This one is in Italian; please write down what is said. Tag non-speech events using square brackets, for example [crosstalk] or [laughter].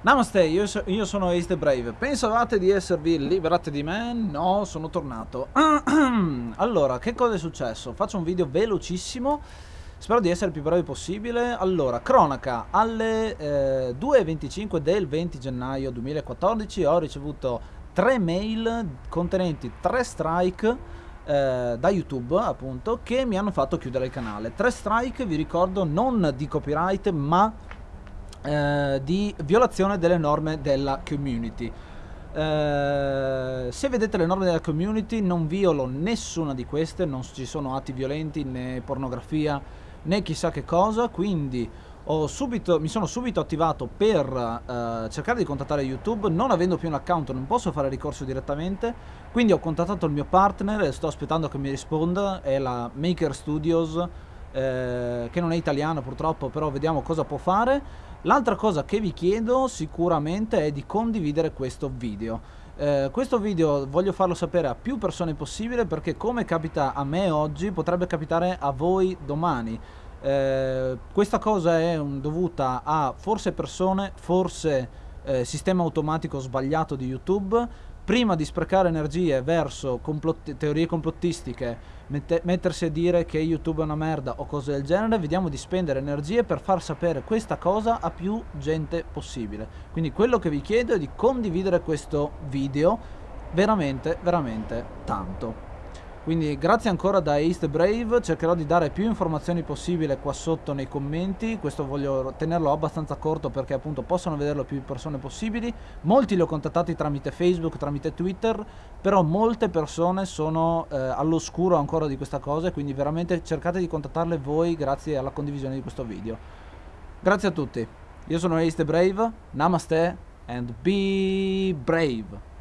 Namaste, io, so, io, sono Ace the Brave. Pensavate di esservi liberati di me? No, sono tornato. [clears throat] allora, che cosa è successo? Faccio un video velocissimo. Spero di essere il più breve possibile. Allora, cronaca. Alle eh, 2.25 del 20 gennaio 2014 ho ricevuto tre mail contenenti tre strike eh, da YouTube, appunto, che mi hanno fatto chiudere il canale. Tre strike, vi ricordo, non di copyright, ma eh, di violazione delle norme della community. Eh, se vedete le norme della community non violo nessuna di queste, non ci sono atti violenti né pornografia né chissà che cosa, quindi subito, mi sono subito attivato per uh, cercare di contattare YouTube, non avendo più un account non posso fare ricorso direttamente, quindi ho contattato il mio partner e sto aspettando che mi risponda, è la Maker Studios, eh, che non è italiana purtroppo, però vediamo cosa può fare. L'altra cosa che vi chiedo sicuramente è di condividere questo video. Eh, questo video voglio farlo sapere a più persone possibile perché come capita a me oggi potrebbe capitare a voi domani. Eh, questa cosa è dovuta a forse persone, forse eh, sistema automatico sbagliato di YouTube prima di sprecare energie verso complotti teorie complottistiche, mette mettersi a dire che YouTube è una merda o cose del genere, vediamo di spendere energie per far sapere questa cosa a più gente possibile. Quindi quello che vi chiedo è di condividere questo video veramente, veramente tanto. Quindi grazie ancora da East Brave, cercherò di dare più informazioni possibile qua sotto nei commenti, questo voglio tenerlo abbastanza corto perché appunto possono vederlo più persone possibili, molti li ho contattati tramite Facebook, tramite Twitter, però molte persone sono eh, all'oscuro ancora di questa cosa, quindi veramente cercate di contattarle voi grazie alla condivisione di questo video. Grazie a tutti, io sono Ace Brave, namaste and be brave.